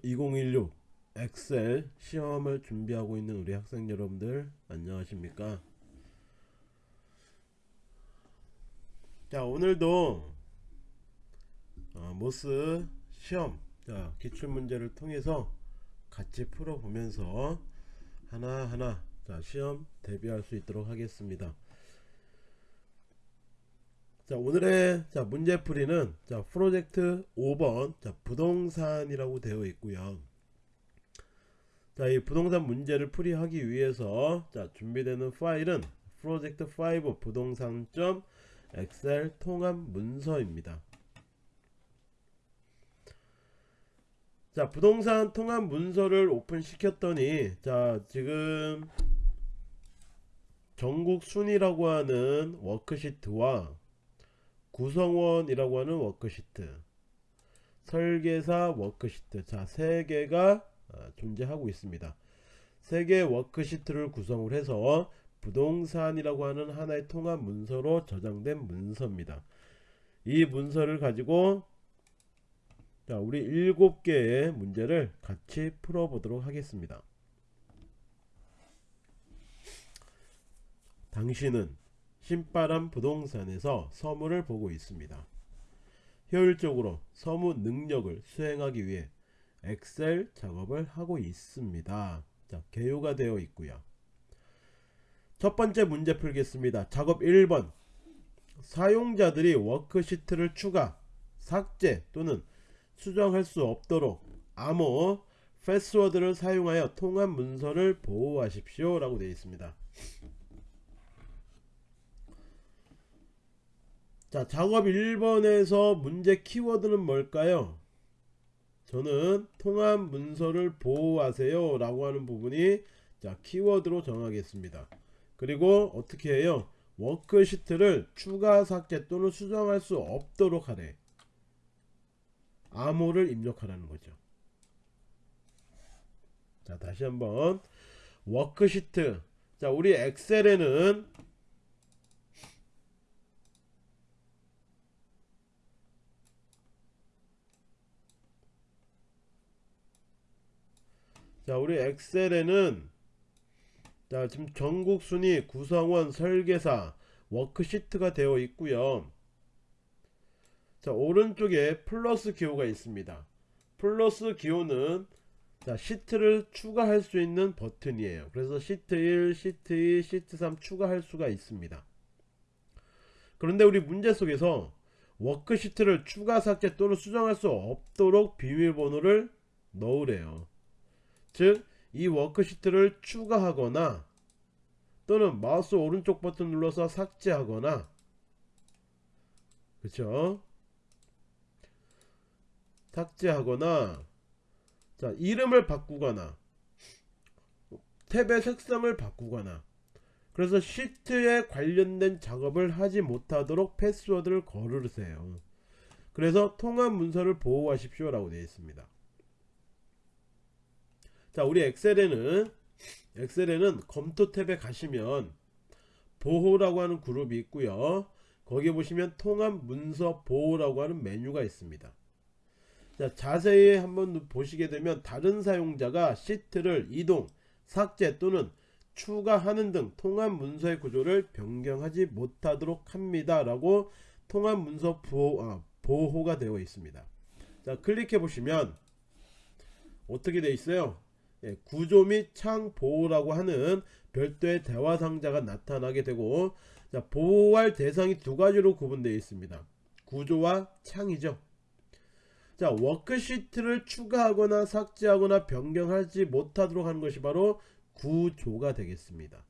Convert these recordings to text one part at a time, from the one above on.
MOS 2016 엑셀 시험을 준비하고 있는 우리 학생 여러분들 안녕하십니까? 자 오늘도 어, MOS 시험 자, 기출문제를 통해서 같이 풀어보면서 하나하나 자, 시험 대비할 수 있도록 하겠습니다 자 오늘의 자 문제풀이는 자 프로젝트 5번 자 부동산이라고 되어 있고요. 자 이 부동산 문제를 풀이하기 위해서 자 준비되는 파일은 프로젝트 5 부동산 점 엑셀 통합 문서입니다. 자 부동산 통합 문서를 오픈 시켰더니 자 지금 전국 순위라고 하는 워크시트와 구성원이라고 하는 워크시트. 설계사 워크시트. 자 세 개가 아, 존재하고 있습니다. 세 개의 워크시트를 구성을 해서 부동산이라고 하는 하나의 통합 문서로 저장된 문서입니다. 이 문서를 가지고 자 우리 일곱 개의 문제를 같이 풀어 보도록 하겠습니다. 당신은 신바람 부동산에서 서무를 보고 있습니다. 효율적으로 서무 능력을 수행하기 위해 엑셀 작업을 하고 있습니다. 자, 개요가 되어 있고요. 첫 번째 문제 풀겠습니다. 작업 1번 사용자들이 워크시트를 추가, 삭제 또는 수정할 수 없도록 암호, 패스워드를 사용하여 통합 문서를 보호하십시오 라고 되어 있습니다. 자 작업 1번에서 문제 키워드는 뭘까요? 저는 통합 문서를 보호하세요 라고 하는 부분이 자 키워드로 정하겠습니다. 그리고 어떻게 해요? 워크시트를 추가 삭제 또는 수정할 수 없도록 하래. 암호를 입력하라는 거죠. 자 다시 한번. 워크시트. 자 우리 엑셀에는 자 우리 엑셀에는 자 지금 전국 순위 구성원 설계사 워크시트가 되어 있고요. 자 오른쪽에 플러스 기호가 있습니다. 플러스 기호는 자 시트를 추가할 수 있는 버튼이에요. 그래서 시트 1 시트 2 시트 3 추가할 수가 있습니다. 그런데 우리 문제 속에서 워크시트를 추가 삭제 또는 수정할 수 없도록 비밀번호를 넣으래요 즉 이 워크시트를 추가하거나 또는 마우스 오른쪽 버튼 눌러서 삭제하거나. 그쵸? 삭제하거나 자 이름을 바꾸거나 탭의 색상을 바꾸거나. 그래서 시트에 관련된 작업을 하지 못하도록 패스워드를 걸으세요. 그래서 통합 문서를 보호하십시오 라고 되어 있습니다 자 우리 엑셀에는 엑셀에는 검토 탭에 가시면 보호라고 하는 그룹이 있고요. 거기 보시면 통합 문서 보호라고 하는 메뉴가 있습니다. 자 자세히 한번 보시게 되면 다른 사용자가 시트를 이동 삭제 또는 추가하는 등 통합 문서의 구조를 변경하지 못하도록 합니다 라고 통합 문서 보호, 아, 보호가 되어 있습니다. 자 클릭해 보시면 어떻게 되어 있어요? 예, 구조 및 창 보호라고 하는 별도의 대화 상자가 나타나게 되고 자, 보호할 대상이 두 가지로 구분되어 있습니다. 구조와 창이죠. 자, 워크시트를 추가하거나 삭제하거나 변경하지 못하도록 하는 것이 바로 구조가 되겠습니다.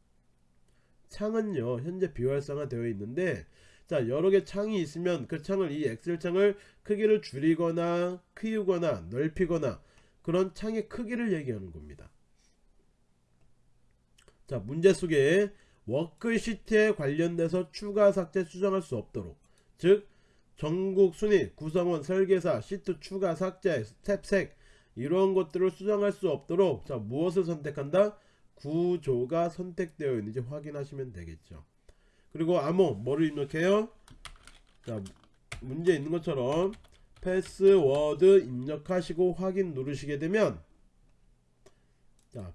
창은요, 현재 비활성화 되어 있는데 자, 여러 개 창이 있으면 그 창을 이 엑셀 창을 크기를 줄이거나 키우거나 넓히거나 그런 창의 크기를 얘기하는 겁니다. 자 문제 속에 워크시트에 관련돼서 추가 삭제 수정할 수 없도록 즉 전국 순위 구성원 설계사 시트 추가 삭제 탭 색 이런 것들을 수정할 수 없도록 자 무엇을 선택한다? 구조가 선택되어 있는지 확인하시면 되겠죠. 그리고 암호 뭐를 입력해요? 자 문제 있는 것처럼 패스워드 입력하시고 확인 누르시게 되면 자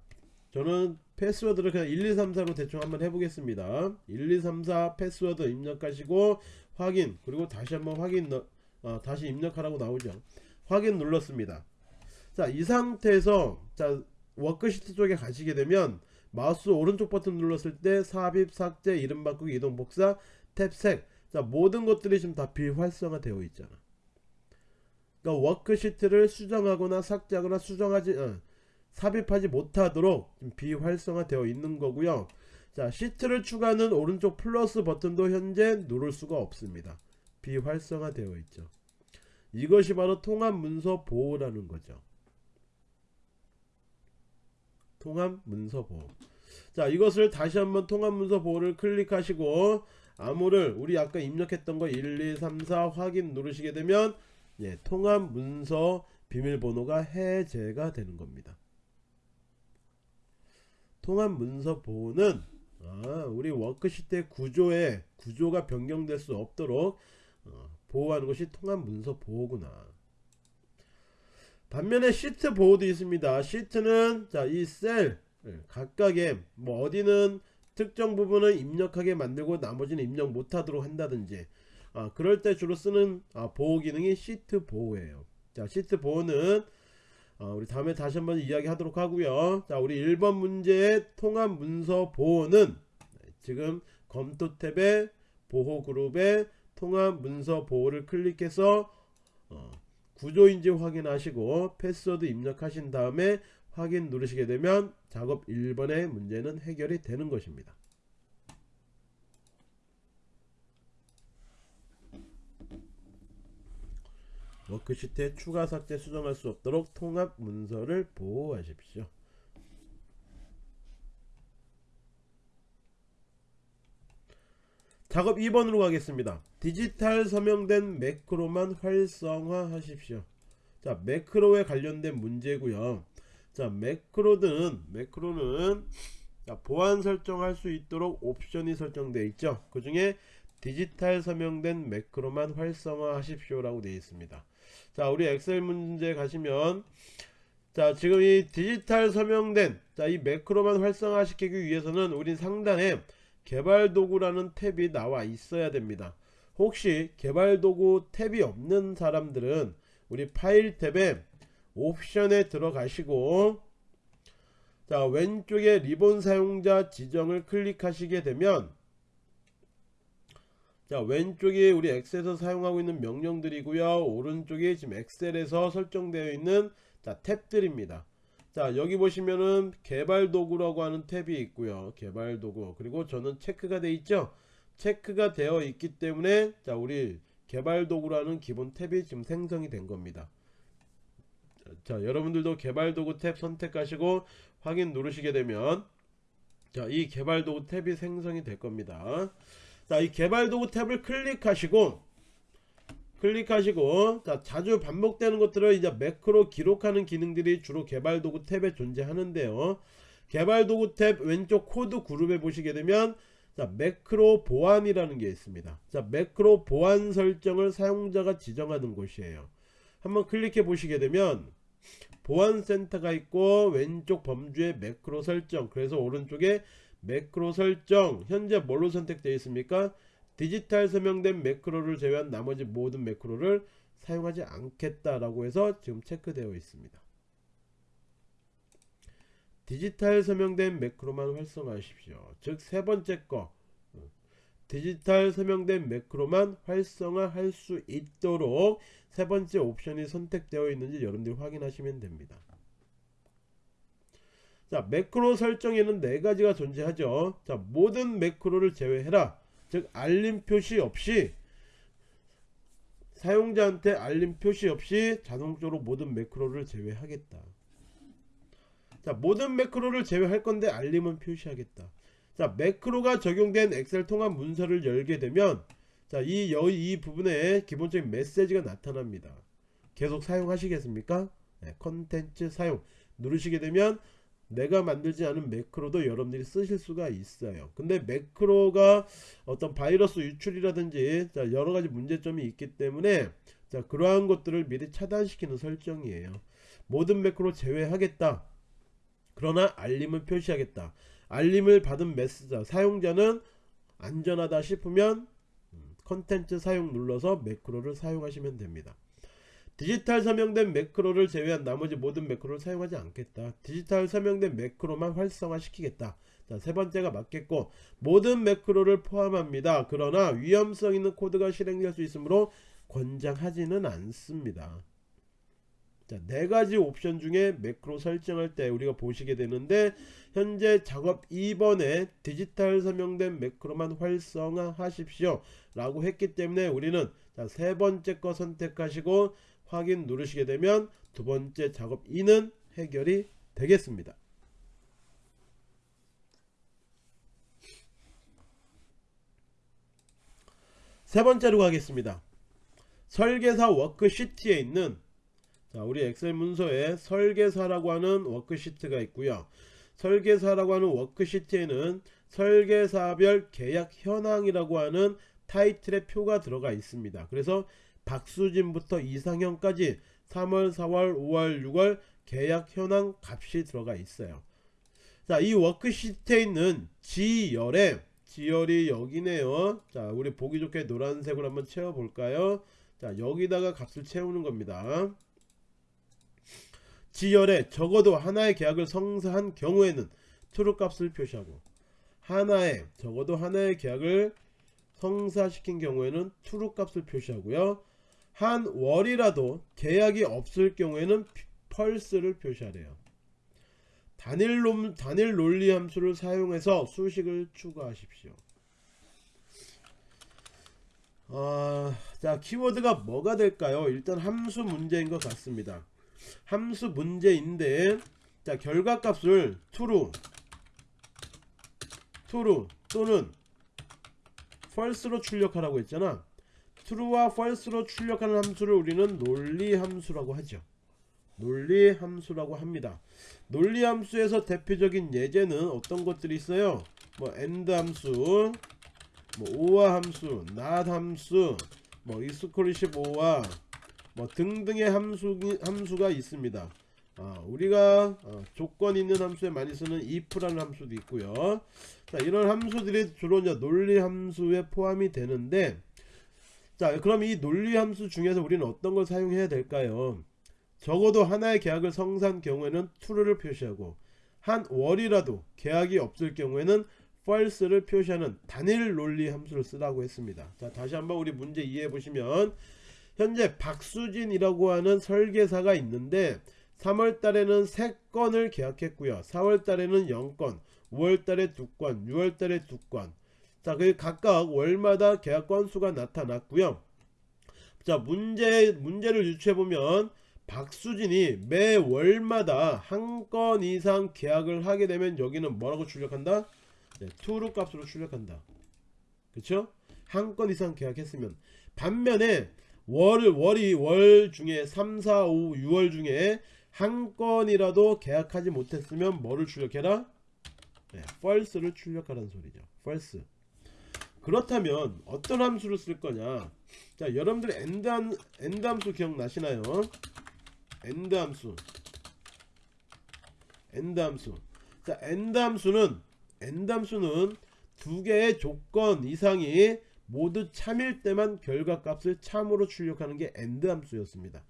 저는 패스워드를 그냥 1234로 대충 한번 해보겠습니다. 1234 패스워드 입력하시고 확인 그리고 다시 한번 확인 넣, 어, 다시 입력하라고 나오죠. 확인 눌렀습니다. 자 이 상태에서 자 워크시트 쪽에 가시게 되면 마우스 오른쪽 버튼 눌렀을 때 삽입 삭제 이름 바꾸기 이동 복사 탭 색 자 모든 것들이 지금 다 비활성화 되어 있잖아 그러니까 워크시트를 수정하거나 삭제하거나 수정하지 어, 삽입하지 못하도록 지금 비활성화 되어 있는 거고요. 자 시트를 추가하는 오른쪽 플러스 버튼도 현재 누를 수가 없습니다. 비활성화 되어 있죠. 이것이 바로 통합 문서 보호라는 거죠. 통합 문서 보호. 자 이것을 다시 한번 통합 문서 보호를 클릭하시고 암호를 우리 아까 입력했던 거 1, 2, 3, 4 확인 누르시게 되면 예, 통합 문서 비밀번호가 해제가 되는 겁니다 통합 문서 보호는 아, 우리 워크시트 의 구조에 구조가 변경될 수 없도록 어, 보호하는 것이 통합 문서 보호구나 반면에 시트 보호도 있습니다. 시트는 자 이 셀 각각의 뭐 어디는 특정 부분을 입력하게 만들고 나머지는 입력 못하도록 한다든지 아, 그럴 때 주로 쓰는 아, 보호 기능이 시트 보호예요. 자 시트 보호는 아, 우리 다음에 다시 한번 이야기 하도록 하고요. 자 우리 1번 문제의 통합 문서 보호는 지금 검토 탭에 보호 그룹에 통합 문서 보호를 클릭해서 어, 구조인지 확인하시고 패스워드 입력하신 다음에 확인 누르시게 되면 작업 1번의 문제는 해결이 되는 것입니다. 워크시트에 추가 삭제 수정할 수 없도록 통합 문서를 보호하십시오. 작업 2번으로 가겠습니다. 디지털 서명된 매크로만 활성화 하십시오. 자, 매크로에 관련된 문제고요. 자, 매크로는 매크로는 자, 보안 설정할 수 있도록 옵션이 설정되어 있죠. 그 중에 디지털 서명된 매크로만 활성화 하십시오라고 되어 있습니다. 자, 우리 엑셀 문제 가시면 자, 지금 이 디지털 서명된 자, 이 매크로만 활성화시키기 위해서는 우리 상단에 개발 도구라는 탭이 나와 있어야 됩니다. 혹시 개발 도구 탭이 없는 사람들은 우리 파일 탭에 옵션에 들어가시고 자 왼쪽에 리본 사용자 지정을 클릭하시게 되면 자 왼쪽에 우리 엑셀에서 사용하고 있는 명령들이고요. 오른쪽에 지금 엑셀에서 설정되어 있는 자 탭들입니다. 자 여기 보시면은 개발 도구라고 하는 탭이 있고요. 개발 도구. 그리고 저는 체크가 되어 있죠? 체크가 되어 있기 때문에 자 우리 개발 도구라는 기본 탭이 지금 생성이 된 겁니다. 자 여러분들도 개발 도구 탭 선택하시고 확인 누르시게 되면 자 이 개발 도구 탭이 생성이 될 겁니다 자 이 개발 도구 탭을 클릭하시고 클릭하시고 자 자주 반복되는 것들을 이제 매크로 기록하는 기능들이 주로 개발 도구 탭에 존재하는데요. 개발 도구 탭 왼쪽 코드 그룹에 보시게 되면 자 매크로 보안이라는 게 있습니다. 자 매크로 보안 설정을 사용자가 지정하는 곳이에요. 한번 클릭해 보시게 되면 보안센터가 있고 왼쪽 범주에 매크로 설정 그래서 오른쪽에 매크로 설정 현재 뭘로 선택되어 있습니까 디지털 서명된 매크로를 제외한 나머지 모든 매크로를 사용하지 않겠다라고 해서 지금 체크되어 있습니다. 디지털 서명된 매크로만 활성화하십시오. 즉 세 번째 거 디지털 서명된 매크로만 활성화할 수 있도록 세 번째 옵션이 선택되어 있는지 여러분들이 확인하시면 됩니다. 자 매크로 설정에는 네 가지가 존재하죠. 자 모든 매크로를 제외해라. 즉 알림 표시 없이 사용자한테 알림 표시 없이 자동적으로 모든 매크로를 제외하겠다. 자 모든 매크로를 제외할 건데 알림은 표시하겠다. 자 매크로가 적용된 엑셀 통합 문서를 열게 되면 자이 이 부분에 기본적인 메시지가 나타납니다. 계속 사용하시겠습니까? 네, 컨텐츠 사용. 누르시게 되면 내가 만들지 않은 매크로도 여러분들이 쓰실 수가 있어요. 근데 매크로가 어떤 바이러스 유출이라든지 여러가지 문제점이 있기 때문에 자 그러한 것들을 미리 차단시키는 설정이에요. 모든 매크로 제외하겠다. 그러나 알림을 표시하겠다. 알림을 받은 메시지 사용자는 안전하다 싶으면 음, 컨텐츠 사용 눌러서 매크로를 사용하시면 됩니다 디지털 서명된 매크로를 제외한 나머지 모든 매크로를 사용하지 않겠다 디지털 서명된 매크로만 활성화시키겠다 자, 세 번째가 맞겠고 모든 매크로를 포함합니다. 그러나 위험성 있는 코드가 실행될 수 있으므로 권장하지는 않습니다. 자, 네 가지 옵션 중에 매크로 설정할 때 우리가 보시게 되는데 현재 작업 2번에 디지털 서명된 매크로만 활성화하십시오 라고 했기 때문에 우리는 자, 세 번째 거 선택하시고 확인 누르시게 되면 두 번째 작업 2는 해결이 되겠습니다. 세 번째로 가겠습니다. 설계사 워크시트에 있는 자, 우리 엑셀 문서에 설계사라고 하는 워크시트가 있고요. 설계사라고 하는 워크시트에는 설계사별 계약 현황이라고 하는 타이틀의 표가 들어가 있습니다. 그래서 박수진부터 이상형까지 3월, 4월, 5월, 6월 계약 현황 값이 들어가 있어요. 자, 이 워크시트에 있는 G열에 지열이 여기네요. 자 우리 보기 좋게 노란색으로 한번 채워 볼까요? 자 여기다가 값을 채우는 겁니다. 지열에 적어도 하나의 계약을 성사한 경우에는 true 값을 표시하고 하나의 적어도 하나의 계약을 성사시킨 경우에는 true 값을 표시하고요 한 월이라도 계약이 없을 경우에는 펄스를 표시하래요 단일, 놈, 단일 논리 함수를 사용해서 수식을 추가하십시오. 아, 자 키워드가 뭐가 될까요? 일단 함수 문제인 것 같습니다. 함수 문제인데 자 결과값을 true, true 또는 false로 출력하라고 했잖아. True와 false로 출력하는 함수를 우리는 논리 함수라고 하죠. 논리 함수라고 합니다. 논리 함수에서 대표적인 예제는 어떤 것들이 있어요? 뭐 end 함수, 뭐 or 함수, not 함수, 뭐 exclusive or 뭐 등등의 함수 함수가 있습니다. 아, 우리가 어, 조건 있는 함수에 많이 쓰는 if라는 함수도 있고요. 자, 이런 함수들이 주로 이제 논리 함수에 포함이 되는데 자, 그럼 이 논리 함수 중에서 우리는 어떤 걸 사용해야 될까요? 적어도 하나의 계약을 성사한 경우에는 true를 표시하고 한 월이라도 계약이 없을 경우에는 false를 표시하는 단일 논리 함수를 쓰라고 했습니다. 자 다시 한번 우리 문제 이해해 보시면 현재 박수진이라고 하는 설계사가 있는데 3월 달에는 3건을 계약했고요. 4월 달에는 0건, 5월 달에 2건, 6월 달에 2건. 자, 그 각각 월마다 계약 건수가 나타났고요. 자, 문제 문제를 유추해 보면 박수진이 매 월마다 한 건 이상 계약을 하게 되면 여기는 뭐라고 출력한다? 네, true 값으로 출력한다. 그쵸? 한 건 이상 계약했으면 반면에 월, 월이 월 중에 3, 4, 5, 6월 중에 한 건이라도 계약하지 못했으면 뭐를 출력해라? 네, false를 출력하라는 소리죠. false. 그렇다면 어떤 함수를 쓸 거냐? 자, 여러분들 AND, 함, AND 함수 기억나시나요? AND 함수 AND 함수 자 AND 함수는 AND 함수는 두 개의 조건 이상이 모두 참일 때만 결과값을 참으로 출력하는 게 AND 함수였습니다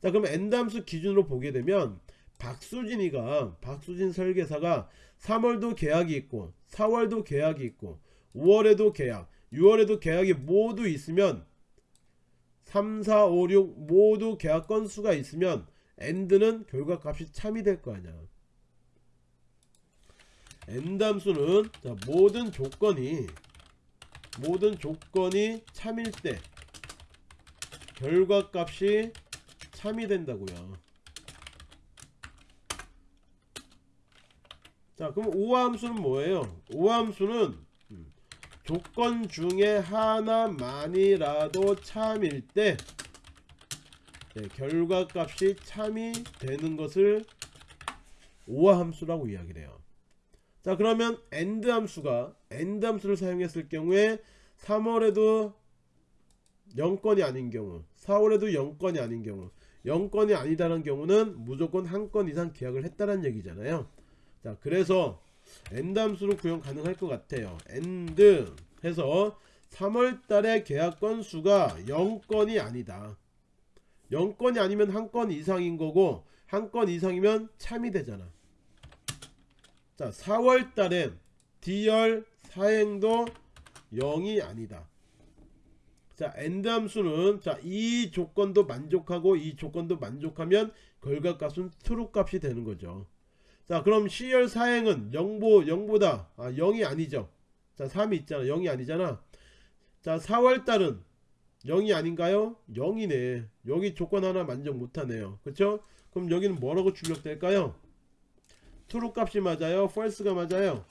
자 그럼 AND 함수 기준으로 보게 되면 박수진이가 박수진 설계사가 3월도 계약이 있고 4월도 계약이 있고 5월에도 계약 6월에도 계약이 모두 있으면 3, 4, 5, 6 모두 계약 건수가 있으면 end는 결과값이 참이 될 거 아니야. 자, 모든 조건이 모든 조건이 참일 때 결과값이 참이 된다고요. 자 그럼 오함수는 뭐예요? 오함수는 조건 중에 하나만이라도 참일 때 네, 결과값이 참이 되는 것을 오화 함수라고 이야기를 해요. 자 그러면 end 함수가 end 함수를 사용했을 경우에 3월에도 영건이 아닌 경우 4월에도 영건이 아닌 경우 영건이 아니다는 경우는 무조건 한 건 이상 계약을 했다는 얘기잖아요 자 그래서 AND 함수로 구현 가능할 것 같아요. AND 해서 3월달에 계약 건수가 0건이 아니다. 0건이 아니면 한 건 이상인 거고 한 건 이상이면 참이 되잖아. 자 4월달엔 D열 4행도 0이 아니다. 자 AND 함수는 자 이 조건도 만족하고 이 조건도 만족하면 결과값은 true 값이 되는 거죠 자 그럼 C열 4행은 0보 0보다 아 0이 아니죠. 자 3이 있잖아. 0이 아니잖아. 자 4월달은 0이 아닌가요? 0이네. 여기 조건 하나 만족 못하네요. 그쵸? 그럼 여기는 뭐라고 출력될까요? true 값이 맞아요? false가 맞아요?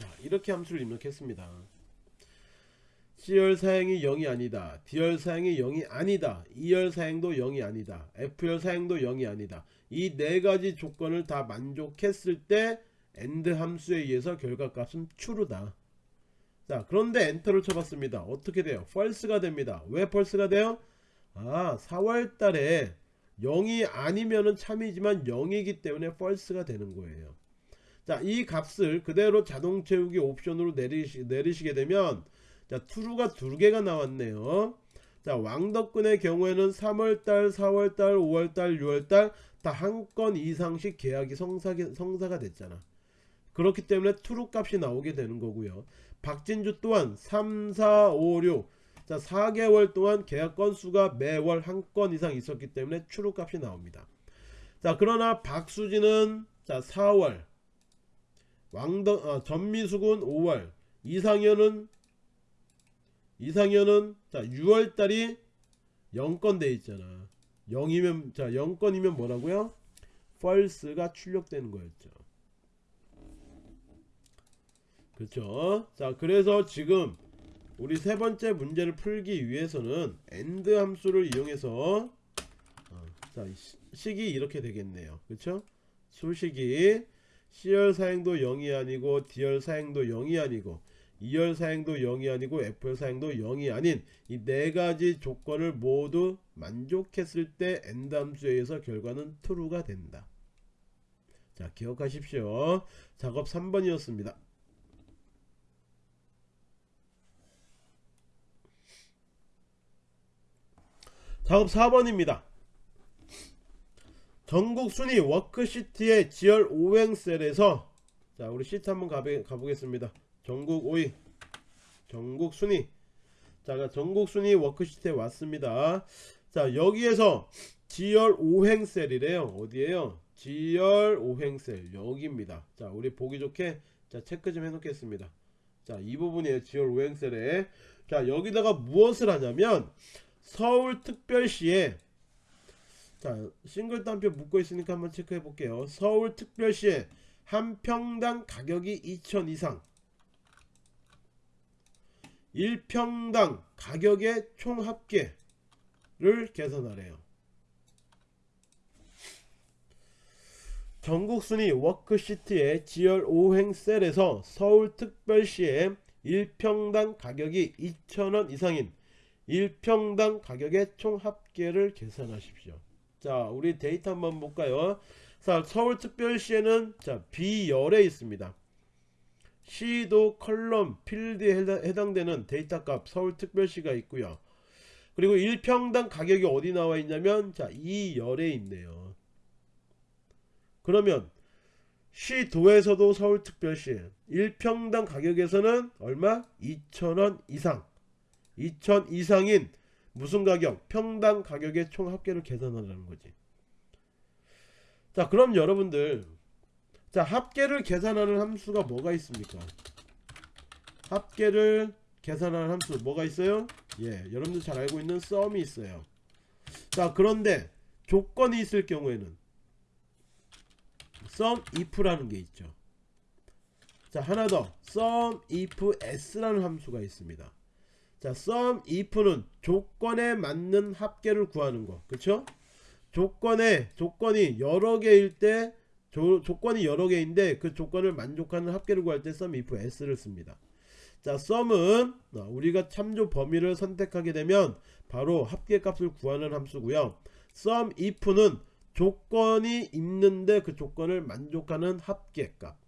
자, 이렇게 함수를 입력했습니다. C열 사행이 0이 아니다. D열 사행이 0이 아니다. E열 사행도 0이 아니다. F열 사행도 0이 아니다. 이 네 가지 조건을 다 만족했을 때 AND 함수에 의해서 결과값은 true다. 자, 그런데 엔터를 쳐봤습니다. 어떻게 돼요? false가 됩니다. 왜 false가 돼요? 아, 4월 달에 0이 아니면은 참이지만 0이기 때문에 false가 되는 거예요. 자, 이 값을 그대로 자동 채우기 옵션으로 내리시, 내리시게 되면 자, true가 두 개가 나왔네요. 자, 왕덕근의 경우에는 3월달, 4월달, 5월달, 6월달 다 한 건 이상씩 계약이 성사, 성사가 됐잖아. 그렇기 때문에 true 값이 나오게 되는 거고요. 박진주 또한 3, 4, 5, 6. 자, 4개월 동안 계약 건수가 매월 한 건 이상 있었기 때문에 true 값이 나옵니다. 자, 그러나 박수진은 자, 4월 왕덕 어, 전미숙은 5월 이상현은 이상현은 자 6월 달이 0건 돼 있잖아. 0이면 자 0건이면 뭐라고요? false가 출력되는 거였죠. 그렇죠? 자 그래서 지금 우리 세 번째 문제를 풀기 위해서는 AND 함수를 이용해서 어, 자 시- 식이 이렇게 되겠네요. 그렇죠? 수식이 C열 사행도 0이 아니고 D열 사행도 0이 아니고 E열 사행도 0이 아니고 F열 사행도 0이 아닌 이 네 가지 조건을 모두 만족했을 때 AND 함수에 의해서 결과는 true가 된다. 자 기억하십시오. 작업 3번이었습니다. 작업 4번입니다. 전국 순위 워크시트의 G열 5행 셀에서 자 우리 시트 한번 가보, 가보겠습니다 전국 5위 전국 순위. 자 전국 순위 워크시트에 왔습니다. 자 여기에서 지열 5행셀이래요. 어디에요? 지열 5행셀 여기입니다. 자 우리 보기 좋게 자 체크 좀 해 놓겠습니다. 자 이 부분이에요 지열 5행셀에. 자 여기다가 무엇을 하냐면 서울특별시에 자 싱글 따옴표 묶고 있으니까 한번 체크해 볼게요. 서울특별시에 한 평당 가격이 2천 이상 1평당 가격의 총 합계를 계산하래요. 전국순위 워크시트의 G열 5행 셀에서 서울특별시에 1평당 가격이 2천원 이상인 1평당 가격의 총 합계를 계산하십시오. 자 우리 데이터 한번 볼까요? 자 서울특별시에는 자 B열에 있습니다 시도 column 필드에 해당, 해당되는 데이터 값 서울특별시가 있고요 그리고 1평당 가격이 어디 나와 있냐면 자 2열에 있네요 그러면 시도에서도 서울특별시 1평당 가격에서는 얼마 2천원 이상 2천 이상인 무슨 가격? 평당 가격의 총 합계를 계산하라는 거지. 자, 그럼 여러분들 자, 합계를 계산하는 함수가 뭐가 있습니까? 합계를 계산하는 함수 뭐가 있어요? 예, 여러분들 잘 알고 있는 썸이 있어요. 자, 그런데 조건이 있을 경우에는 sum if라는 게 있죠. 자, 하나 더 sum if s라는 함수가 있습니다. 자, sum if는 조건에 맞는 합계를 구하는 거. 그쵸? 조건에, 조건이 여러 개일 때 조, 조건이 여러 개인데 그 조건을 만족하는 합계를 구할 때 sum if s를 씁니다. 자, sum은 어, 우리가 참조 범위를 선택하게 되면 바로 합계값을 구하는 함수고요. sum if는 조건이 있는데 그 조건을 만족하는 합계값.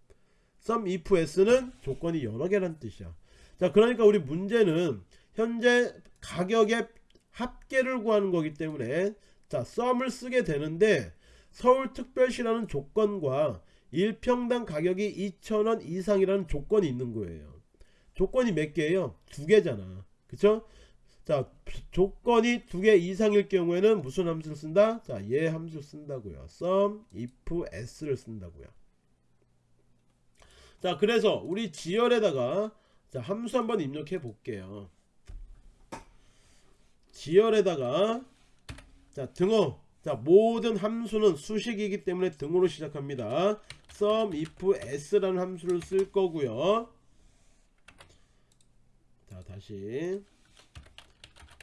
sum if s는 조건이 여러 개란 뜻이야. 자, 그러니까 우리 문제는 현재 가격의 합계를 구하는 거기 때문에 자, sum을 쓰게 되는데 서울특별시라는 조건과 1평당 가격이 2,000원 이상이라는 조건이 있는 거예요. 조건이 몇 개예요? 두 개잖아. 그쵸? 자, 조건이 두 개 이상일 경우에는 무슨 함수를 쓴다? 자, 얘 함수 쓴다고요. sum if s를 쓴다고요. 자, 그래서 우리 지열에다가 자, 함수 한번 입력해 볼게요. 지열에다가 자, 등호 자 모든 함수는 수식이기 때문에 등호로 시작합니다. sum if s라는 함수를 쓸 거고요. 자 다시.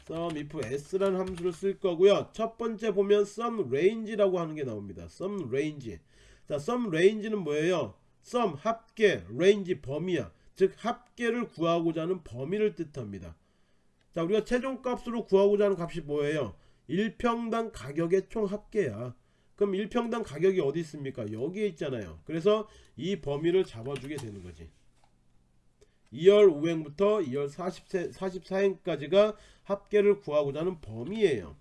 sum if s라는 함수를 쓸 거고요. 첫 번째 보면 sum range라고 하는 게 나옵니다. sum range. 자 sum range는 뭐예요? sum 합계 range 범위야. 즉 합계를 구하고자 하는 범위를 뜻합니다. 자 우리가 최종값으로 구하고자 하는 값이 뭐예요 1평당 가격의 총 합계야. 그럼 1평당 가격이 어디 있습니까? 여기에 있잖아요. 그래서 이 범위를 잡아주게 되는 거지. E열 5행부터 E열 44행까지가 합계를 구하고자 하는 범위예요.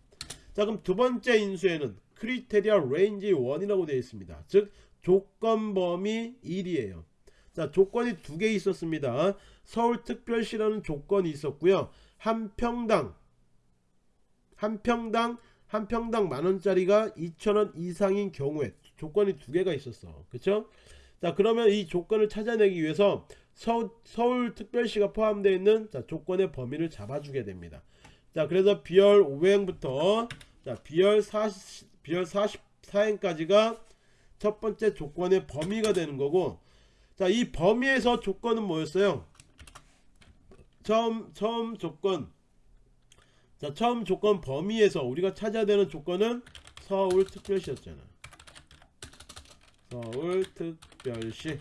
자 그럼 두 번째 인수에는 criteria range 1이라고 되어 있습니다. 즉 조건 범위 1이에요. 자 조건이 두 개 있었습니다. 서울특별시라는 조건이 있었고요. 한 평당 한 평당 한 평당 만원짜리가 2천원 이상인 경우에 조건이 두 개가 있었어. 그쵸? 자 그러면 이 조건을 찾아내기 위해서 서, 서울특별시가 포함되어 있는 자, 조건의 범위를 잡아주게 됩니다. 자 그래서 비열 5행부터 자 비열 40 비열 44행까지가 첫 번째 조건의 범위가 되는 거고 자 이 범위에서 조건은 뭐였어요? 처음 처음 조건 자 처음 조건 범위에서 우리가 찾아야 되는 조건은 서울특별시였잖아. 서울특별시.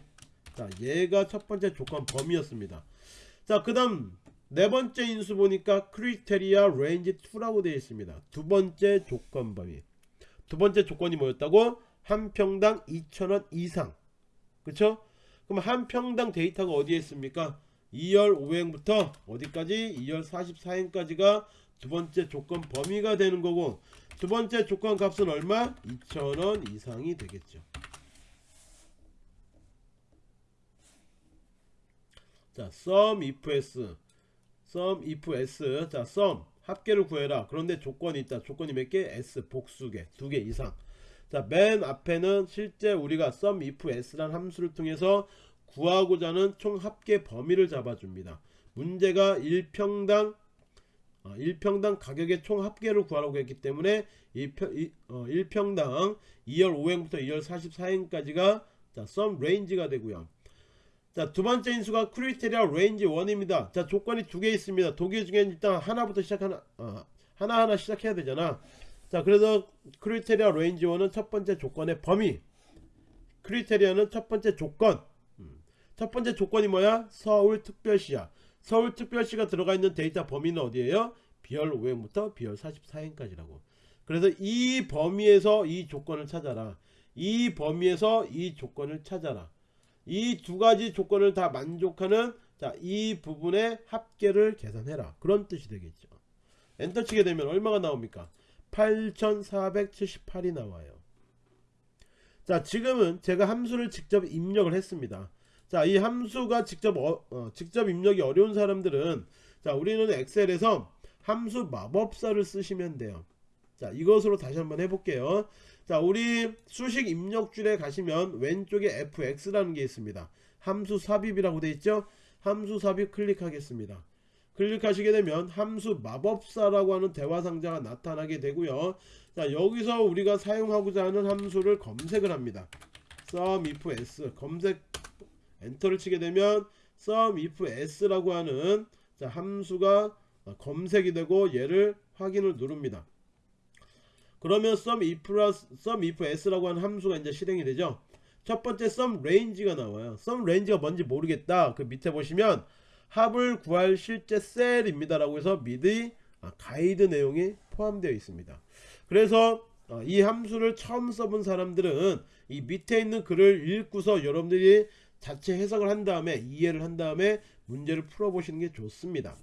자 얘가 첫 번째 조건 범위였습니다. 자 그 다음 네 번째 인수 보니까 criteria range 2라고 되어 있습니다. 두 번째 조건 범위. 두 번째 조건이 뭐였다고? 한 평당 2천원 이상. 그쵸? 그럼 한 평당 데이터가 어디에 있습니까? 2열 5행부터 어디까지? 2열 44행까지가 두 번째 조건 범위가 되는 거고 두 번째 조건 값은 얼마? 2,000원 이상이 되겠죠. 자, sum if s sum if s 자, sum 합계를 구해라. 그런데 조건이 있다. 조건이 몇 개? s 복수 개 두 개 이상. 자, 맨 앞에는 실제 우리가 sum if s라는 함수를 통해서 구하고자 하는 총 합계 범위를 잡아줍니다. 문제가 1평당 1평당 어, 가격의 총 합계를 구하라고 했기 때문에 1평, 어, 1평당 E열 5행부터 E열 44행까지가 자, sum range가 되고요. 자, 두 번째 인수가 criteria range 1입니다. 자, 조건이 두 개 있습니다. 둘 중에 일단 하나부터 시작하나, 어, 하나하나 시작해야 되잖아. 자, 그래서 criteria range 1은 첫 번째 조건의 범위. criteria는 첫 번째 조건. 음. 첫 번째 조건이 뭐야? 서울 특별시야. 서울특별시가 들어가 있는 데이터 범위는 어디예요? B열 5행부터 B열 44행까지라고. 그래서 이 범위에서 이 조건을 찾아라. 이 범위에서 이 조건을 찾아라. 이 두 가지 조건을 다 만족하는 자, 이 부분의 합계를 계산해라. 그런 뜻이 되겠죠. 엔터 치게 되면 얼마가 나옵니까? 8478이 나와요. 자, 지금은 제가 함수를 직접 입력을 했습니다. 자, 이 함수가 직접 어, 어, 직접 입력이 어려운 사람들은 자, 우리는 엑셀에서 함수 마법사를 쓰시면 돼요. 자, 이것으로 다시 한번 해볼게요. 자, 우리 수식 입력 줄에 가시면 왼쪽에 fx라는 게 있습니다. 함수 삽입이라고 되어 있죠? 함수 삽입 클릭하겠습니다. 클릭하시게 되면 함수 마법사라고 하는 대화 상자가 나타나게 되고요. 자, 여기서 우리가 사용하고자 하는 함수를 검색을 합니다. sum if s 검색 엔터를 치게 되면 sum if s라고 하는 자, 함수가 검색이 되고 얘를 확인을 누릅니다. 그러면 sum if, sum if s라고 하는 함수가 이제 실행이 되죠. 첫 번째 sum range가 나와요. sum range가 뭔지 모르겠다. 그 밑에 보시면 합을 구할 실제 셀입니다라고 해서 미리 아, 가이드 내용이 포함되어 있습니다. 그래서 어, 이 함수를 처음 써본 사람들은 이 밑에 있는 글을 읽고서 여러분들이 자체 해석을 한 다음에 이해를 한 다음에 문제를 풀어보시는 게 좋습니다.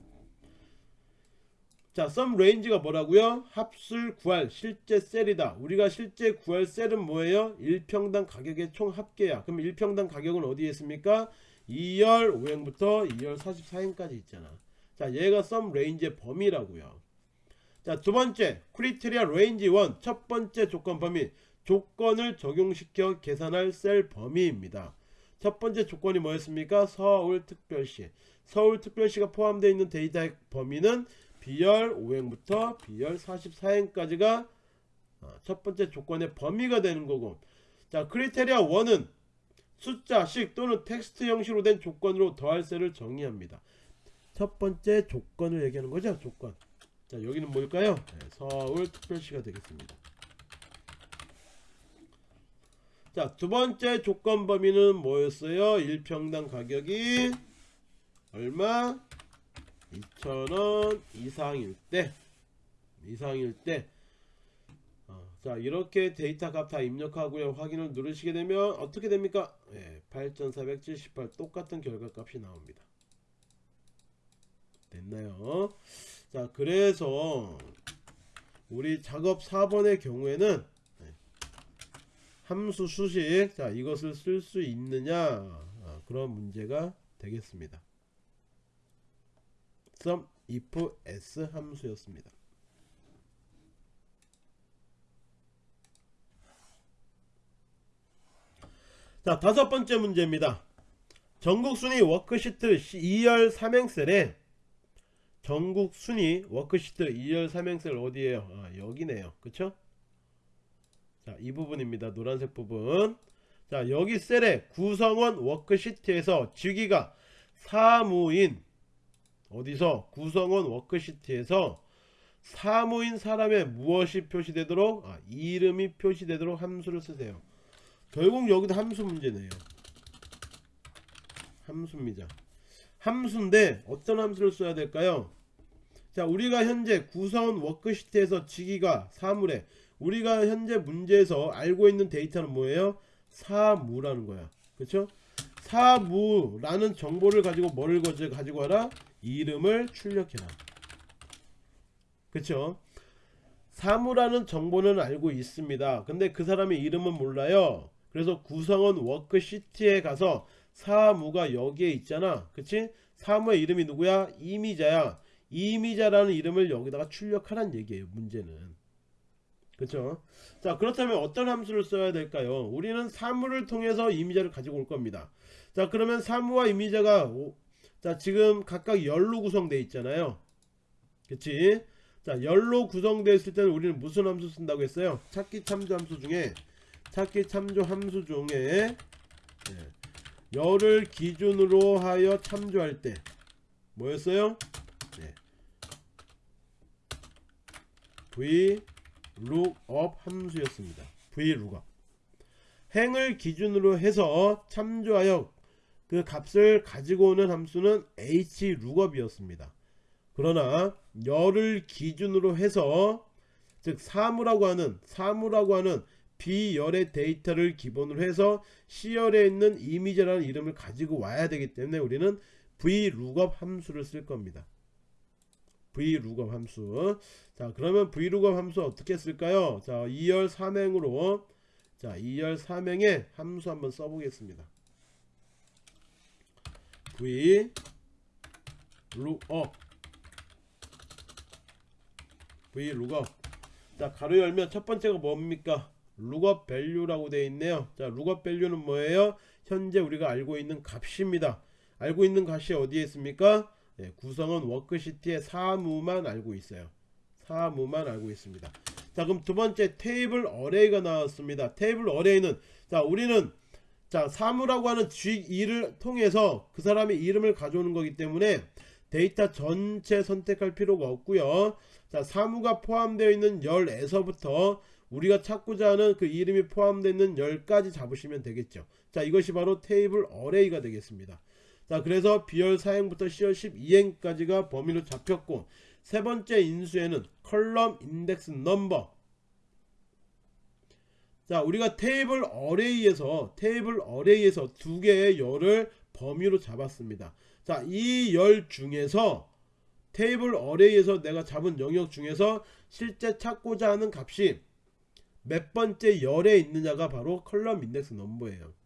자, sum range가 뭐라고요? 합수를 구할 실제 셀이다. 우리가 실제 구할 셀은 뭐예요? 1평당 가격의 총 합계야. 그럼 1평당 가격은 어디에 있습니까? 2열 5행부터 2열 44행까지 있잖아. 자, 얘가 sum range의 범위라고요. 자, 두 번째, criteria range 1. 첫 번째 조건 범위. 조건을 적용시켜 계산할 셀 범위입니다. 첫 번째 조건이 뭐였습니까? 서울특별시. 서울특별시가 포함되어 있는 데이터의 범위는 B열 5행부터 B열 44행까지가 어, 첫 번째 조건의 범위가 되는 거고 자 criteria 1은 숫자 식 또는 텍스트 형식으로 된 조건으로 더할 셀을 정의합니다. 첫 번째 조건을 얘기하는 거죠. 조건. 자 여기는 뭘까요? 네, 서울특별시가 되겠습니다. 자, 두 번째 조건 범위는 뭐였어요? 1평당 가격이 얼마? 2,000원 이상일 때 이상일 때 어, 자, 이렇게 데이터 값 다 입력하고요. 확인을 누르시게 되면 어떻게 됩니까? 예, 8,478 똑같은 결과 값이 나옵니다. 됐나요? 자, 그래서 우리 작업 4번의 경우에는 함수 수식. 자 이것을 쓸 수 있느냐? 아, 그런 문제가 되겠습니다. sum if s 함수였습니다. 자 다섯 번째 문제입니다. 전국 순위 워크시트 E열 3행셀에 전국 순위 워크시트 E열 3행셀 어디에요? 아, 여기네요. 그쵸 자, 이 부분입니다. 노란색 부분. 자, 여기 셀의 구성원 워크시트에서 주기가 사무인 어디서 구성원 워크시트에서 사무인 사람의 무엇이 표시되도록 아, 이름이 표시되도록 함수를 쓰세요. 결국 여기도 함수 문제네요. 함수입니다. 함수인데 어떤 함수를 써야 될까요? 자, 우리가 현재 구성원 워크시트에서 지기가 사물에 우리가 현재 문제에서 알고 있는 데이터는 뭐예요? 사무라는 거야. 그렇죠? 사무라는 정보를 가지고 뭐를 가지고 하라? 이름을 출력해라. 그렇죠? 사무라는 정보는 알고 있습니다. 근데 그 사람의 이름은 몰라요. 그래서 구성원 워크시트에 가서 사무가 여기에 있잖아. 그치? 사무의 이름이 누구야? 이미자야. 이미자라는 이름을 여기다가 출력하란 얘기예요. 문제는. 그렇죠 자 그렇다면 어떤 함수를 써야 될까요? 우리는 사물을 통해서 이미자를 가지고 올 겁니다. 자 그러면 사무와 이미자가 오, 자 지금 각각 열로 구성되어 있잖아요. 그치? 자 열로 구성되어 있을 때는 우리는 무슨 함수 쓴다고 했어요? 찾기 참조 함수 중에 찾기 참조 함수 중에 네, 열을 기준으로 하여 참조할 때 뭐였어요? 네. v lookup 함수였습니다. vlookup 행을 기준으로 해서 참조하여 그 값을 가지고 오는 함수는 hlookup이었습니다. 그러나 열을 기준으로 해서 즉 사무라고 하는 사무라고 하는 B열의 데이터를 기본으로 해서 C열에 있는 이미지라는 이름을 가지고 와야 되기 때문에 우리는 vlookup 함수를 쓸 겁니다. Vlookup 함수. 자 그러면 vlookup 함수 어떻게 쓸까요? 자 2열 3행으로 자 2열 3행에 함수 한번 써보겠습니다. v lookup v lookup 자 가로 열면 첫 번째가 뭡니까? lookup value라고 되어 있네요. 자 lookup value는 뭐예요? 현재 우리가 알고 있는 값입니다. 알고 있는 값이 어디에 있습니까 네, 구성원 워크시트의 사번만 알고 있어요. 사번만 알고 있습니다. 자 그럼 두 번째 table array가 나왔습니다. table array는 자 우리는 자 사번이라고 하는 G2를 통해서 그 사람의 이름을 가져오는 거기 때문에 데이터 전체 선택할 필요가 없고요. 자 사번이 포함되어 있는 열에서부터 우리가 찾고자 하는 그 이름이 포함되어 있는 열까지 잡으시면 되겠죠 자 이것이 바로 table array가 되겠습니다 자 그래서 B열 4행부터 C열 12행까지가 범위로 잡혔고 세 번째 인수에는 column index number. 자 우리가 table array에서 table array에서 두 개의 열을 범위로 잡았습니다. 자 이 열 중에서 table array에서 내가 잡은 영역 중에서 실제 찾고자 하는 값이 몇 번째 열에 있느냐가 바로 column index number예요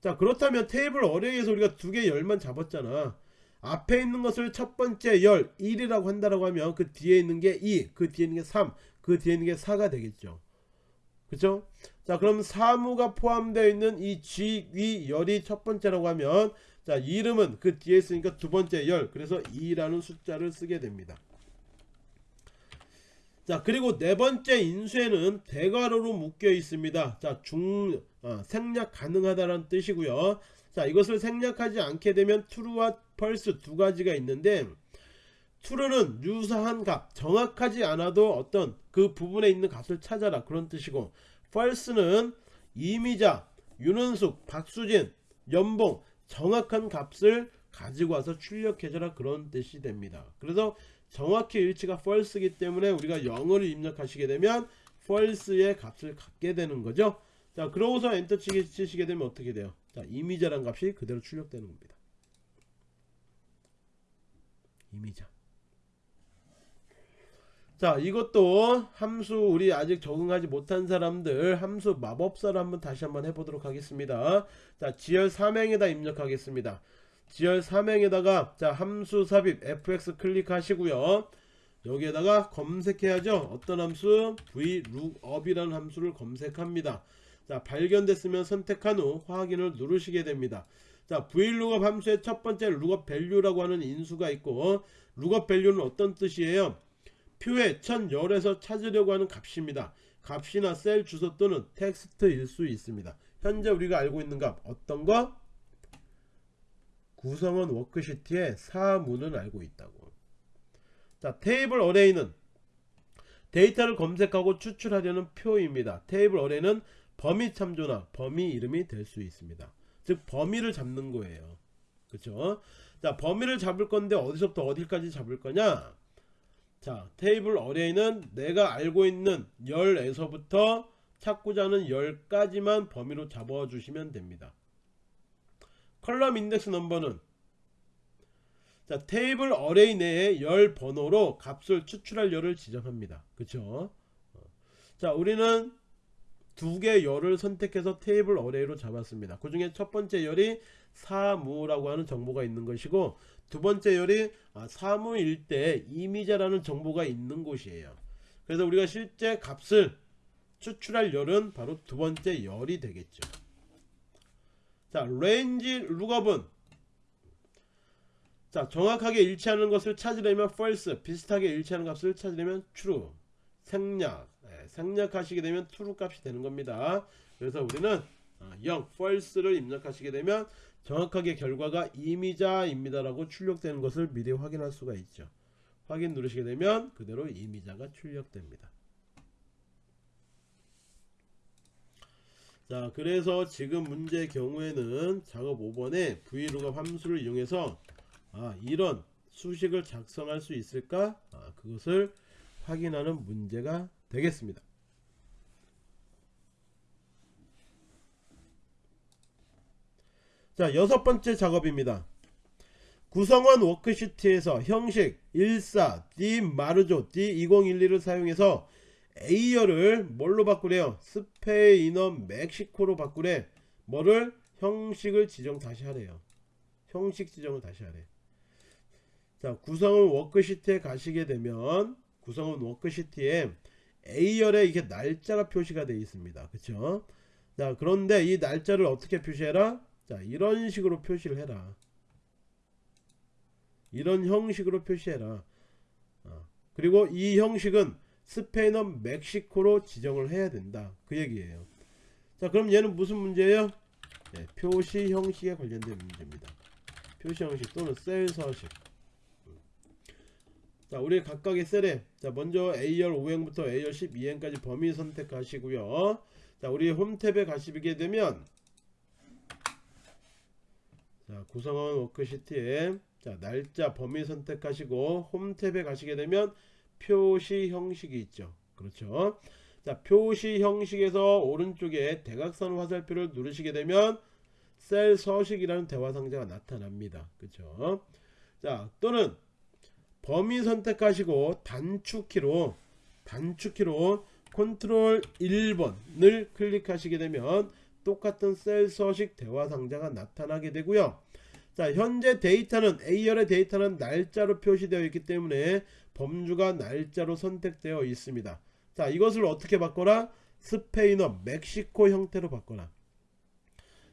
자 그렇다면 table array에서 우리가 두 개 열만 잡았잖아 앞에 있는 것을 첫 번째 열 1이라고 한다라고 하면 그 뒤에 있는 게 2, 그 뒤에 있는 게 3, 그 뒤에 있는 게 4가 되겠죠. 그죠? 자, 그럼 사번이 포함되어 있는 이 G, 위 열이 첫 번째라고 하면 자, 이름은 그 뒤에 있으니까 두 번째 열. 그래서 2라는 숫자를 쓰게 됩니다. 자, 그리고 네 번째 인수에는 대괄호로 묶여 있습니다. 자, 중 어, 생략 가능하다라는 뜻이고요. 자, 이것을 생략하지 않게 되면 true와 false 두 가지가 있는데 true는 유사한 값, 정확하지 않아도 어떤 그 부분에 있는 값을 찾아라 그런 뜻이고 false는 이미자, 윤은숙, 박수진, 연봉 정확한 값을 가지고 와서 출력해줘라 그런 뜻이 됩니다. 그래서 정확히 일치가 false이기 때문에 우리가 0을 입력하시게 되면 false의 값을 갖게 되는 거죠. 자, 그러고서 엔터 치시게 되면 어떻게 돼요? 자, 이미자란 값이 그대로 출력되는 겁니다. 이미자. 자, 이것도 함수 우리 아직 적응하지 못한 사람들 함수 마법사를 한번 다시 한번 해보도록 하겠습니다. 자, 지열 3행에다 입력하겠습니다. 지열 3행에다가 자 함수 삽입 fx 클릭하시고요. 여기에다가 검색해야죠. 어떤 함수 vlookup이라는 함수를 검색합니다. 자 발견됐으면 선택한 후 확인을 누르시게 됩니다. 자 vlookup 함수의 첫 번째 lookup value라고 하는 인수가 있고 lookup value는 어떤 뜻이에요? 첫 열에서 찾으려고 하는 값입니다. 값이나 셀 주소 또는 텍스트일 수 있습니다. 현재 우리가 알고 있는 값 어떤 거? 구성원 워크시트의 사번은 알고 있다고. 자 table array는 데이터를 검색하고 추출하려는 표입니다. table array는 범위 참조나 범위 이름이 될 수 있습니다. 즉 범위를 잡는 거예요. 그렇죠? 자 범위를 잡을 건데 어디서부터 어디까지 잡을 거냐? 자 table array는 내가 알고 있는 열에서부터 찾고자 하는 열까지만 범위로 잡아 주시면 됩니다. column index number는 자 table array 내에 열 번호로 값을 추출할 열을 지정합니다. 그쵸? 자 우리는 두 개 열을 선택해서 table array로 잡았습니다. 그 중에 첫 번째 열이 사무라고 하는 정보가 있는 것이고 두 번째 열이 아, 사무일 때 이미자라는 정보가 있는 곳이에요. 그래서 우리가 실제 값을 추출할 열은 바로 두 번째 열이 되겠죠. 자, range lookup은 자, 정확하게 일치하는 것을 찾으려면 false, 비슷하게 일치하는 값을 찾으려면 true, 생략, 네, 생략하시게 되면 true 값이 되는 겁니다. 그래서 우리는 0, false를 입력하시게 되면 정확하게 결과가 이미자입니다 라고 출력되는 것을 미리 확인할 수가 있죠. 확인 누르시게 되면 그대로 이미자가 출력됩니다. 자 그래서 지금 문제의 경우에는 작업 5번에 vlookup 함수를 이용해서 아, 이런 수식을 작성할 수 있을까? 아, 그것을 확인하는 문제가 되겠습니다. 자 여섯 번째 작업입니다. 구성원 워크시트에서 형식 14 D 마르조 D2012를 사용해서 A열을 뭘로 바꾸래요? 스페인어 멕시코로 바꾸래. 뭐를? 형식을 지정 다시 하래요. 형식 지정을 다시 하래. 자, 구성원 워크시트에 가시게 되면 구성원 워크시트에 A열에 이게 날짜가 표시가 되어 있습니다. 그쵸? 자, 그런데 이 날짜를 어떻게 표시해라? 자, 이런 식으로 표시를 해라. 이런 형식으로 표시해라. 어. 그리고 이 형식은 스페인어 멕시코로 지정을 해야 된다. 그 얘기예요. 자 그럼 얘는 무슨 문제예요? 네, 표시 형식에 관련된 문제입니다. 표시 형식 또는 셀 서식. 자 우리 각각의 셀에 자 먼저 A열 5행부터 A열 12행까지 범위 선택하시고요. 자 우리 홈 탭에 가시게 되면 자 구성원 워크시트에 자 날짜 범위 선택하시고 홈 탭에 가시게 되면 표시 형식이 있죠. 그렇죠? 자 표시 형식에서 오른쪽에 대각선 화살표를 누르시게 되면 셀 서식이라는 대화 상자가 나타납니다. 그렇죠? 자 또는 범위 선택하시고 단축키로 단축키로 컨트롤 1번을 클릭하시게 되면 똑같은 셀 서식 대화 상자가 나타나게 되고요. 자 현재 데이터는 A열의 데이터는 날짜로 표시되어 있기 때문에 범주가 날짜로 선택되어 있습니다. 자 이것을 어떻게 바꿔라? 스페인어 멕시코 형태로 바꿔라.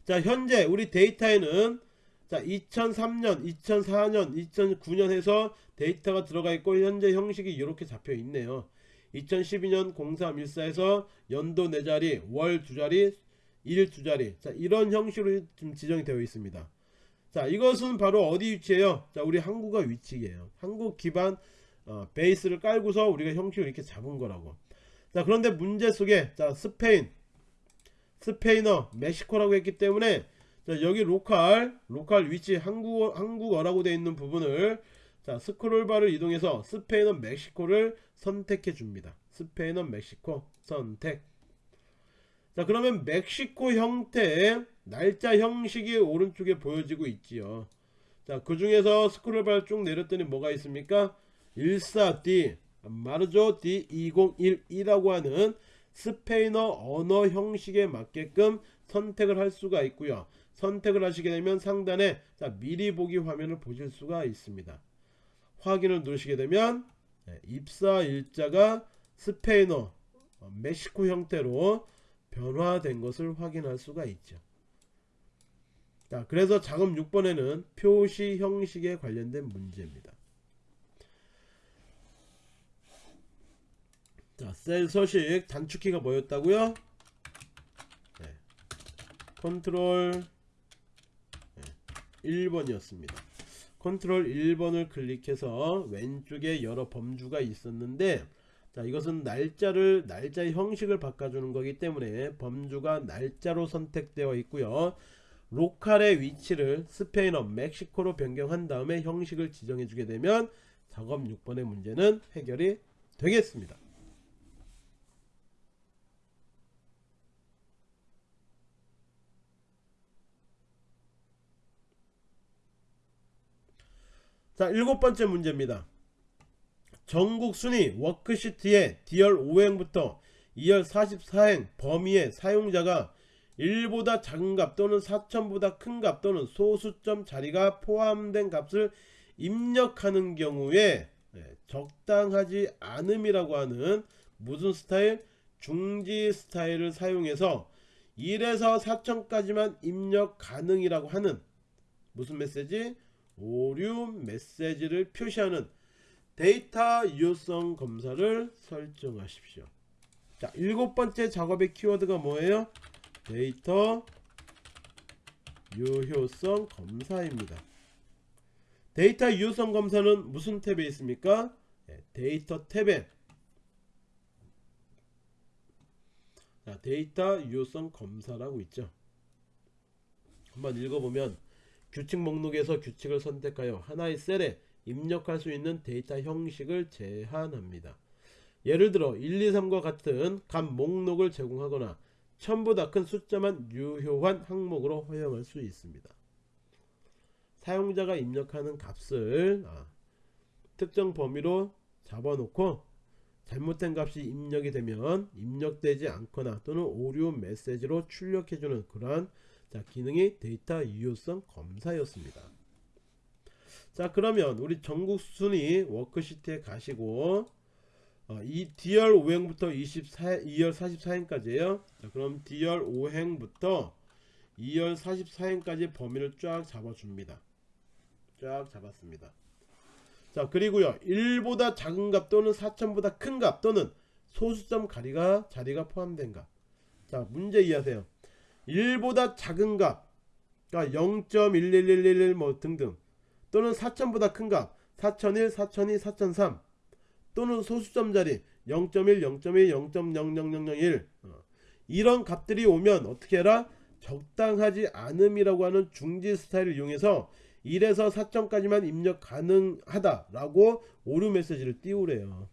자 현재 우리 데이터에는 자 2003년 2004년 2009년 해서 데이터가 들어가 있고 현재 형식이 이렇게 잡혀 있네요. 2012년 0314에서 연도 4자리 월 2자리 일 2자리. 자 이런 형식으로 지금 지정이 되어 있습니다. 자 이것은 바로 어디 위치에요? 자 우리 한국어 위치예요. 한국 기반 어, 베이스를 깔고서 우리가 형식을 이렇게 잡은 거라고. 자 그런데 문제 속에 자 스페인. 스페인어 멕시코라고 했기 때문에 자 여기 로컬 로컬 위치 한국어 한국어라고 되어 있는 부분을 자 스크롤바를 이동해서 스페인어 멕시코를 선택해 줍니다. 스페인어 멕시코 선택. 자 그러면 멕시코 형태의 날짜 형식이 오른쪽에 보여지고 있지요. 자그 중에서 스크롤바를 쭉 내렸더니 뭐가 있습니까 14D 마르조 D2012라고 하는 스페인어 언어 형식에 맞게끔 선택을 할 수가 있고요. 선택을 하시게 되면 상단에 자 미리 보기 화면을 보실 수가 있습니다. 확인을 누르시게 되면 네, 입사 일자가 스페인어 어, 멕시코 형태로 변화된 것을 확인할 수가 있죠. 자 그래서 작업 6번에는 표시 형식에 관련된 문제입니다 자, 셀 서식 단축키가 뭐였다고요? 네. 컨트롤 네. 1번이었습니다. 컨트롤 1번을 클릭해서 왼쪽에 여러 범주가 있었는데 자, 이것은 날짜를 날짜의 형식을 바꿔주는 거기 때문에 범주가 날짜로 선택되어 있고요. 로컬의 위치를 스페인어 멕시코로 변경한 다음에 형식을 지정해 주게 되면 작업 6번의 문제는 해결이 되겠습니다. 자 일곱 번째 문제입니다. 전국 순위 워크시트의 D열 5행부터 2열 44행 범위의 사용자가 1보다 작은 값 또는 4천보다 큰 값 또는 소수점 자리가 포함된 값을 입력하는 경우에 네, 적당하지 않음이라고 하는 무슨 스타일? 중지 스타일을 사용해서 1에서 4천까지만 입력 가능이라고 하는 무슨 메시지? 오류 메시지를 표시하는 데이터 유효성 검사를 설정하십시오. 자, 일곱 번째 작업의 키워드가 뭐예요? 데이터 유효성 검사입니다. 데이터 유효성 검사는 무슨 탭에 있습니까? 네, 데이터 탭에 자, 데이터 유효성 검사라고 있죠. 한번 읽어보면 규칙 목록에서 규칙을 선택하여 하나의 셀에 입력할 수 있는 데이터 형식을 제한합니다. 예를 들어 1, 2, 3과 같은 값 목록을 제공하거나 1000보다 큰 숫자만 유효한 항목으로 허용할 수 있습니다. 사용자가 입력하는 값을 아, 특정 범위로 잡아놓고 잘못된 값이 입력이 되면 입력되지 않거나 또는 오류 메시지로 출력해주는 그러한 자 기능이 데이터 유효성 검사였습니다. 자 그러면 우리 전국 순위 워크시트에 가시고 어, 이 D열 5행부터 24, E열 44행까지예요. 자, 그럼 D열 5행부터 E열 44행까지 범위를 쫙 잡아줍니다. 쫙 잡았습니다. 자 그리고요 1보다 작은 값 또는 4천보다 큰 값 또는 소수점 가리가 자리가 포함된 값 자 문제 이해하세요 1보다 작은 값 그러니까 0.11111 뭐 등등 또는 4천보다 큰 값 4001, 4002, 4003 또는 소수점 자리 0.1 0.1 0.00001 어, 이런 값들이 오면 어떻게 해라 적당하지 않음이라고 하는 중지 스타일을 이용해서 1에서 4점까지만 입력 가능하다라고 오류 메시지를 띄우래요.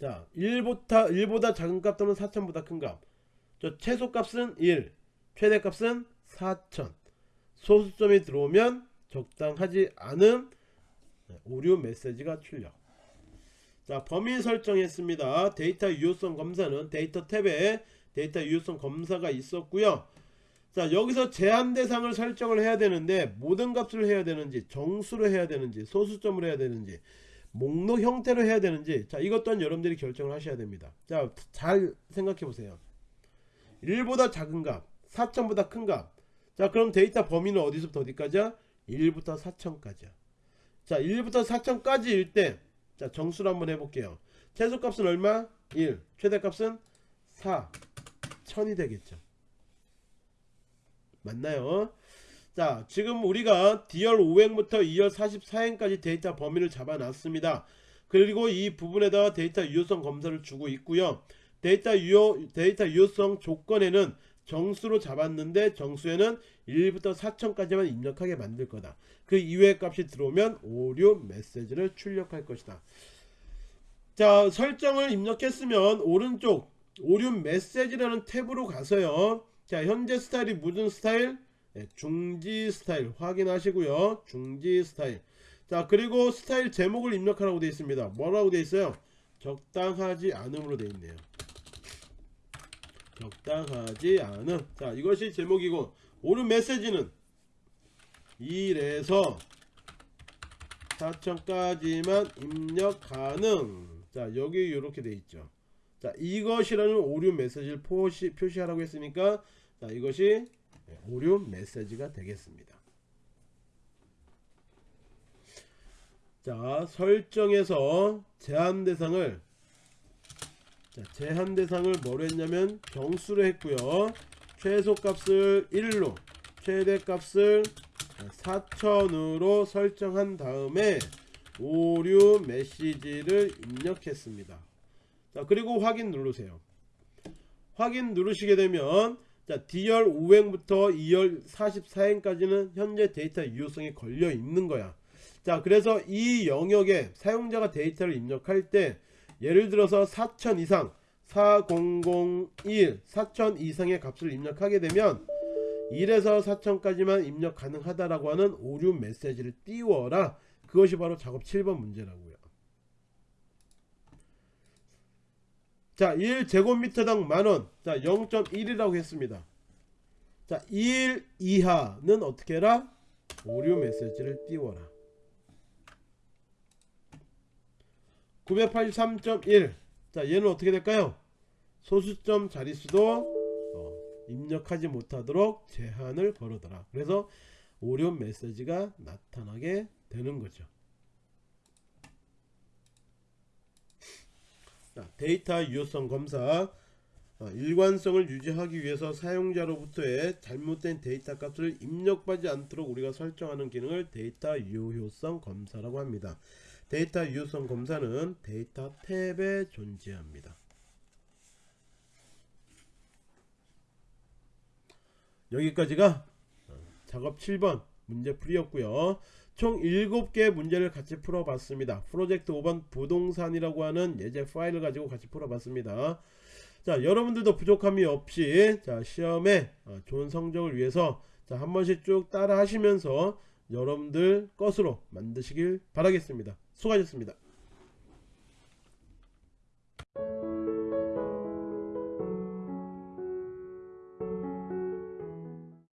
자, 1보다 1보다 작은 값 또는 4천보다 큰 값. 자 최소 값은 1, 최대 값은 4천. 소수점이 들어오면 적당하지 않은 오류 메시지가 출력. 자, 범위 설정했습니다. 데이터 유효성 검사는 데이터 탭에 데이터 유효성 검사가 있었고요. 자, 여기서 제한 대상을 설정을 해야 되는데 모든 값을 해야 되는지 정수로 해야 되는지 소수점으로 해야 되는지 목록 형태로 해야 되는지 자 이것 또한 여러분들이 결정을 하셔야 됩니다. 자 잘 생각해 보세요. 1보다 작은 값 4천보다 큰값자 그럼 데이터 범위는 어디서부터 어디까지야? 1부터 4천까지야. 자 1부터 4천까지일 때 자 정수로 한번 해볼게요. 최소값은 얼마? 1 최대값은 4 천이 되겠죠. 맞나요 자 지금 우리가 D열 5행부터 2열 44행까지 데이터 범위를 잡아놨습니다. 그리고 이 부분에다가 데이터 유효성 검사를 주고 있고요. 데이터 유효 데이터 유효성 조건에는 정수로 잡았는데 정수에는 1부터 4천까지만 입력하게 만들 거다. 그 이외의 값이 들어오면 오류 메시지를 출력할 것이다. 자 설정을 입력했으면 오른쪽 오류 메시지라는 탭으로 가서요. 자 현재 스타일이 무슨 스타일 네, 중지 스타일 확인하시고요. 중지 스타일. 자 그리고 스타일 제목을 입력하라고 되어 있습니다. 뭐라고 되어 있어요? 적당하지 않음으로 되어 있네요. 적당하지 않음. 자 이것이 제목이고 오른 메시지는 1에서 4천까지만 입력 가능. 자 여기 이렇게 되어 있죠. 자 이것이라는 오류 메시지를 표시, 표시하라고 했으니까 자 이것이 오류 메시지가 되겠습니다. 자 설정에서 제한 대상을 자, 제한 대상을 뭐로 했냐면 정수로 했고요. 최소 값을 1로 최대 값을 4천으로 설정한 다음에 오류 메시지를 입력했습니다. 자 그리고 확인 누르세요. 확인 누르시게 되면 자 D열 5행부터 2열 44행까지는 현재 데이터 유효성이 걸려 있는 거야. 자 그래서 이 영역에 사용자가 데이터를 입력할 때 예를 들어서 4000 이상 4001 4000 이상의 값을 입력하게 되면 1에서 4000까지만 입력 가능하다라고 하는 오류 메시지를 띄워라. 그것이 바로 작업 7번 문제라고요 자 1제곱미터당 만원. 자 0.1이라고 했습니다. 자 1 이하는 어떻게 해라? 오류 메시지를 띄워라. 983.1 자 얘는 어떻게 될까요? 소수점 자릿수도 어, 입력하지 못하도록 제한을 걸어둬라. 그래서 오류 메시지가 나타나게 되는 거죠 데이터 유효성 검사 어, 일관성을 유지하기 위해서 사용자로부터의 잘못된 데이터 값을 입력하지 않도록 우리가 설정하는 기능을 데이터 유효성 검사라고 합니다. 데이터 유효성 검사는 데이터 탭에 존재합니다. 여기까지가 어, 작업 7번 문제풀이였고요. 총 7개의 문제를 같이 풀어봤습니다. 프로젝트 5번 부동산이라고 하는 예제 파일을 가지고 같이 풀어봤습니다. 자 여러분들도 부족함이 없이 자 시험에 어, 좋은 성적을 위해서 자 한 번씩 쭉 따라 하시면서 여러분들 것으로 만드시길 바라겠습니다. 수고하셨습니다.